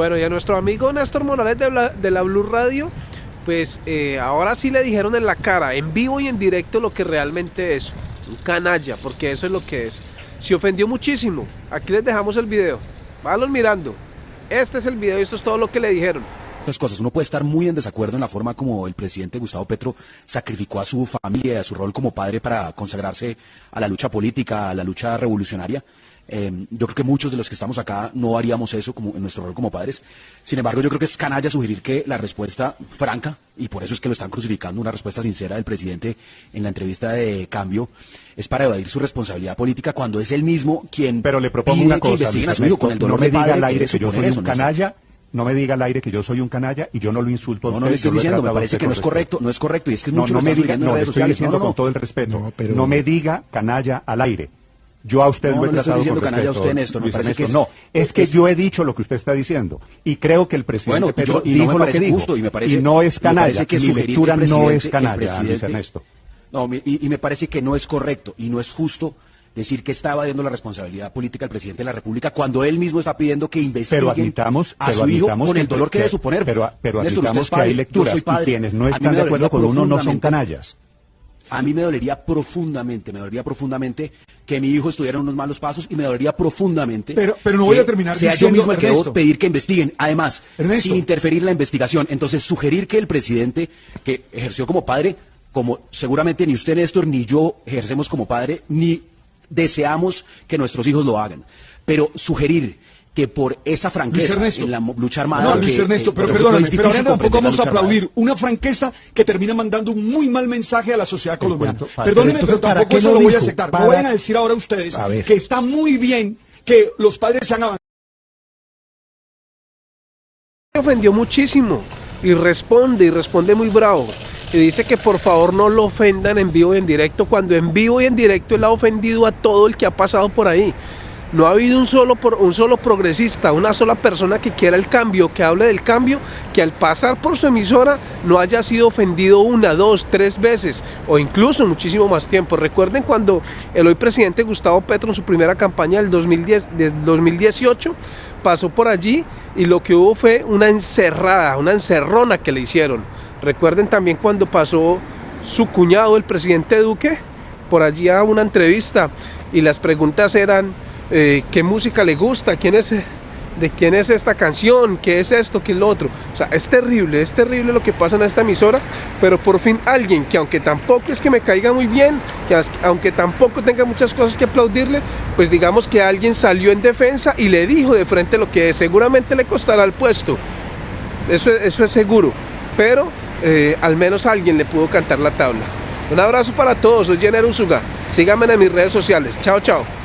Bueno, y a nuestro amigo Néstor Morales de la, de Blue Radio, pues eh, ahora sí le dijeron en la cara, en vivo y en directo, lo que realmente es. Un canalla, porque eso es lo que es. Se ofendió muchísimo. Aquí les dejamos el video. Váyanlos mirando. Este es el video y esto es todo lo que le dijeron cosas. Uno puede estar muy en desacuerdo en la forma como el presidente Gustavo Petro sacrificó a su familia a su rol como padre para consagrarse a la lucha política, a la lucha revolucionaria. Em, yo creo que muchos de los que estamos acá no haríamos eso como en nuestro rol como padres. Sin embargo, yo creo que es canalla sugerir que la respuesta franca, y por eso es que lo están crucificando, una respuesta sincera del presidente en la entrevista de cambio, es para evadir su responsabilidad política cuando es él mismo quien Pero le propongo una cosa, con el dolor no me diga al aire que yo soy un canalla no me diga al aire que yo soy un canalla y yo no lo insulto a usted. No, no le estoy diciendo, me parece que no es correcto, no es correcto. Y es que no, no me diga, no, le estoy diciendo con todo el respeto. No, me diga canalla al aire. Yo a usted lo he tratado diciendo con respeto. A usted, Néstor, me parece que no, es que yo he dicho lo que usted está diciendo y creo que el presidente bueno, Pedro y dijo lo que dijo y, me parece, y no es canalla. Que mi lectura no es canalla, Ernesto. No, y, y me parece que no es correcto y no es justo decir que estaba dando la responsabilidad política al presidente de la República cuando él mismo está pidiendo que investiguen pero admitamos, a su hijo con el dolor que, debe suponer. Pero, pero admitamos que hay lecturas y quienes no están de acuerdo con uno no son canallas. A mí me dolería profundamente, me dolería profundamente que mi hijo estuviera en unos malos pasos y me dolería profundamente. Pero, pero no voy a terminar sea yo mismo el que debo pedir que investiguen, además, sin interferir en la investigación. Entonces, sugerir que el presidente, que ejerció como padre, como seguramente ni usted, Néstor, ni yo ejercemos como padre, ni deseamos que nuestros hijos lo hagan. Pero sugerir que por esa franqueza en la lucha armada. No, Luis Ernesto, pero, perdóname, pero ahora tampoco vamos a aplaudir una franqueza que termina mandando un muy mal mensaje a la sociedad colombiana. Perdóneme, pero, tampoco eso lo, voy a aceptar. No vayan a decir ahora ustedes que está muy bien que los padres se han avanzado. ofendió muchísimo y responde y responde muy bravo y dice que por favor no lo ofendan en vivo y en directo, cuando en vivo y en directo él ha ofendido a todo el que ha pasado por ahí. No ha habido un solo, un solo progresista, una sola persona que quiera el cambio, que hable del cambio, que al pasar por su emisora no haya sido ofendido una, dos, tres veces o incluso muchísimo más tiempo. Recuerden cuando el hoy presidente Gustavo Petro en su primera campaña del, 2010, del 2018 pasó por allí y lo que hubo fue una encerrada, una encerrona que le hicieron Recuerden también cuando pasó su cuñado, el presidente Duque, por allí a una entrevista y las preguntas eran eh, qué música le gusta, quién es, de quién es esta canción, qué es esto, qué es lo otro. O sea, es terrible, es terrible lo que pasa en esta emisora, pero por fin alguien que aunque tampoco es que me caiga muy bien, que aunque tampoco tenga muchas cosas que aplaudirle, pues digamos que alguien salió en defensa y le dijo de frente lo que seguramente le costará el puesto. Eso, eso es seguro, pero eh, al menos alguien le pudo cantar la tabla. Un abrazo para todos, soy Jenner Usuga. Síganme en mis redes sociales. Chao, chao.